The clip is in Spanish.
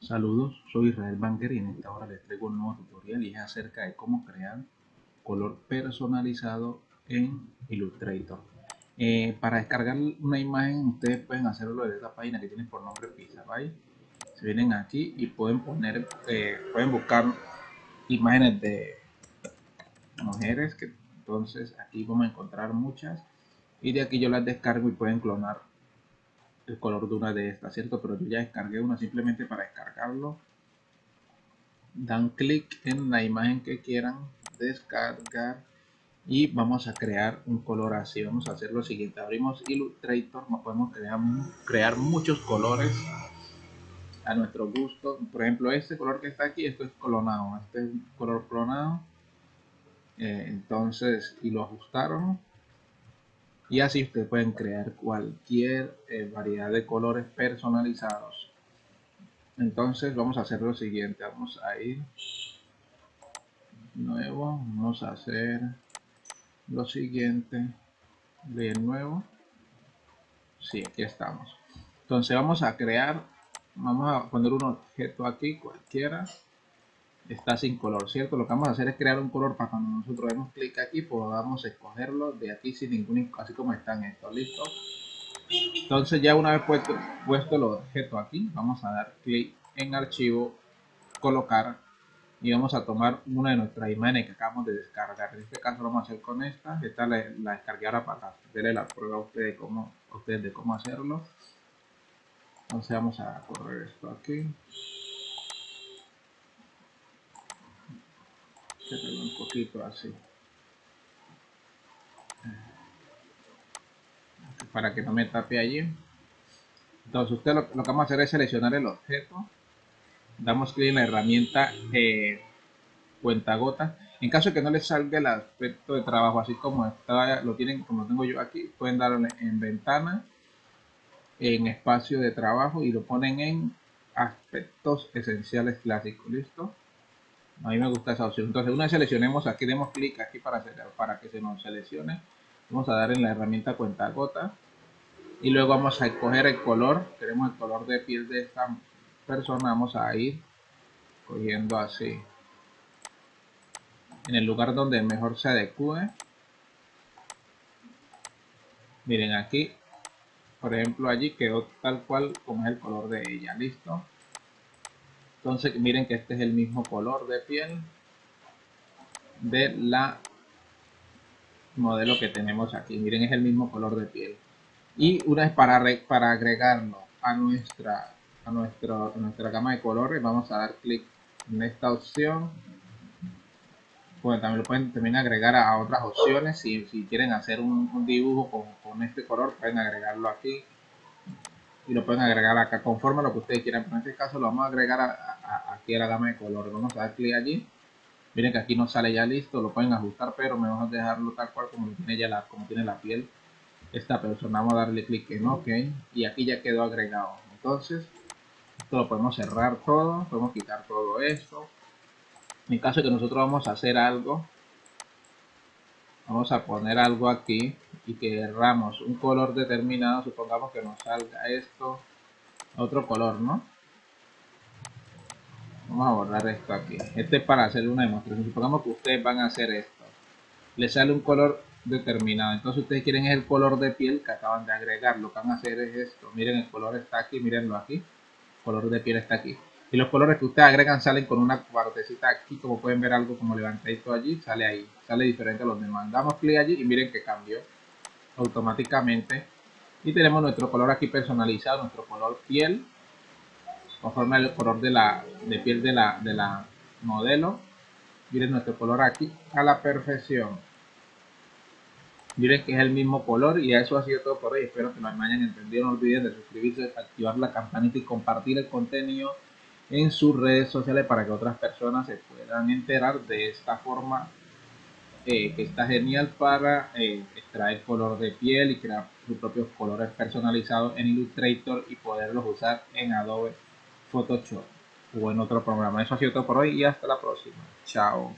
Saludos, soy Israel Banker y en esta hora les traigo un nuevo tutorial y es acerca de cómo crear color personalizado en Illustrator. Eh, para descargar una imagen ustedes pueden hacerlo desde esta página que tiene por nombre Pixabay. Se vienen aquí y pueden poner, eh, pueden buscar imágenes de mujeres que entonces aquí vamos a encontrar muchas y de aquí yo las descargo y pueden clonar el color de una de estas, ¿cierto? Pero yo ya descargué una simplemente para descargarlo. Dan clic en la imagen que quieran descargar y vamos a crear un color así. Vamos a hacer lo siguiente. Abrimos Illustrator, nos podemos crear, crear muchos colores a nuestro gusto. Por ejemplo, este color que está aquí, esto es clonado. Este es un color clonado. Eh, entonces, y lo ajustaron y así ustedes pueden crear cualquier eh, variedad de colores personalizados. Entonces vamos a hacer lo siguiente. Vamos a ir nuevo. Vamos a hacer lo siguiente. Bien nuevo. Sí aquí estamos. Entonces vamos a crear vamos a poner un objeto aquí cualquiera está sin color, ¿cierto? Lo que vamos a hacer es crear un color para cuando nosotros demos clic aquí podamos escogerlo de aquí sin ningún, así como están estos, ¿listo? Entonces ya una vez puesto, puesto el objeto aquí, vamos a dar clic en archivo, colocar y vamos a tomar una de nuestras imágenes que acabamos de descargar. En este caso lo vamos a hacer con esta, esta la, descargué ahora para darle la prueba a ustedes, cómo, a ustedes de cómo hacerlo. Entonces vamos a correr esto aquí. Un poquito así. Para que no me tape allí. Entonces usted lo, que vamos a hacer es seleccionar el objeto. Damos clic en la herramienta eh, cuenta gota. En caso de que no les salga el aspecto de trabajo así como está, lo tienen como tengo yo aquí pueden darle en ventana en espacio de trabajo y lo ponen en aspectos esenciales clásicos. Listo a mí me gusta esa opción. Entonces, una vez seleccionemos aquí, demos clic aquí para, para que se nos seleccione. Vamos a dar en la herramienta cuenta gota. Y luego vamos a escoger el color. Queremos el color de piel de esta persona. Vamos a ir cogiendo así. En el lugar donde mejor se adecue. Miren aquí. Por ejemplo, allí quedó tal cual como es el color de ella. Listo. Entonces miren que este es el mismo color de piel de la modelo que tenemos aquí. Miren, es el mismo color de piel. Y una vez para, para agregarlo a nuestra, a, nuestro, nuestra gama de colores, vamos a dar clic en esta opción. Bueno, también lo pueden también agregar a, otras opciones. Si, quieren hacer un, dibujo con, con este color, pueden agregarlo aquí y lo pueden agregar acá conforme a lo que ustedes quieran. Pero en este caso lo vamos a agregar aquí a la gama de colores. Vamos a dar clic allí. Miren que aquí no sale ya listo, lo pueden ajustar, pero me vamos a dejarlo tal cual como tiene ya la, como tiene la piel esta persona. Vamos a darle clic en OK y aquí ya quedó agregado. Entonces, esto lo podemos cerrar todo, podemos quitar todo esto. En caso de que nosotros vamos a hacer algo, vamos a poner algo aquí y querramos un color determinado, supongamos que nos salga esto, otro color, ¿no? Vamos a borrar esto aquí. Este es para hacer una demostración. Supongamos que ustedes van a hacer esto. Le sale un color determinado. Entonces ustedes quieren el color de piel que acaban de agregar. Lo que van a hacer es esto. Miren, el color está aquí, mírenlo aquí. Color de piel está aquí. Y los colores que ustedes agregan salen con una partecita aquí. Como pueden ver algo como levantadito allí, sale ahí. Sale diferente a los demás. Damos clic allí y miren que cambió automáticamente. Y tenemos nuestro color aquí personalizado nuestro color piel conforme al color de la de piel de la de la modelo. Miren nuestro color aquí a la perfección. Miren que es el mismo color y eso ha sido todo por hoy. Espero que me hayan entendido. No olviden de suscribirse activar la campanita y compartir el contenido en sus redes sociales para que otras personas se puedan enterar de esta forma eh, que está genial para eh, extraer color de piel y crear sus propios colores personalizados en Illustrator y poderlos usar en Adobe Photoshop o en otro programa. Eso ha sido todo por hoy y hasta la próxima. Chao.